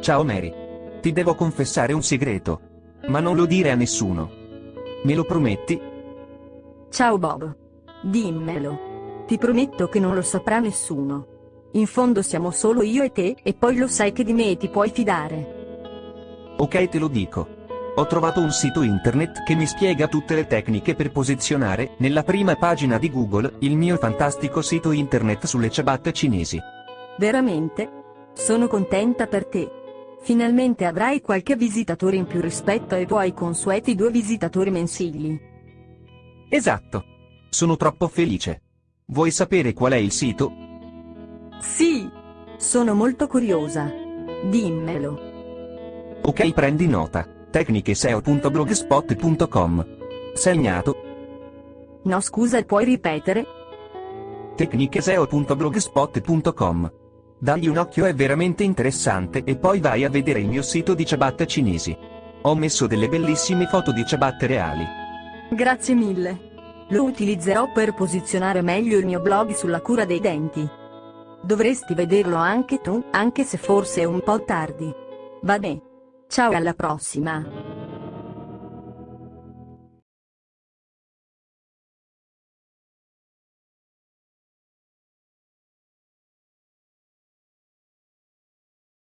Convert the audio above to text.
Ciao Mary. Ti devo confessare un segreto. Ma non lo dire a nessuno. Me lo prometti? Ciao Bob. Dimmelo. Ti prometto che non lo saprà nessuno. In fondo siamo solo io e te, e poi lo sai che di me ti puoi fidare. Ok te lo dico. Ho trovato un sito internet che mi spiega tutte le tecniche per posizionare, nella prima pagina di Google, il mio fantastico sito internet sulle ciabatte cinesi. Veramente? Sono contenta per te. Finalmente avrai qualche visitatore in più rispetto ai tuoi consueti due visitatori mensili. Esatto. Sono troppo felice. Vuoi sapere qual è il sito? Sì! Sono molto curiosa. Dimmelo. Ok prendi nota tecnicheseo.blogspot.com. Segnato. No scusa puoi ripetere? tecnicheseo.blogspot.com. Dagli un occhio è veramente interessante e poi vai a vedere il mio sito di ciabatte cinesi. Ho messo delle bellissime foto di ciabatte reali. Grazie mille. Lo utilizzerò per posizionare meglio il mio blog sulla cura dei denti. Dovresti vederlo anche tu, anche se forse è un po' tardi. Va bene. Ciao alla prossima!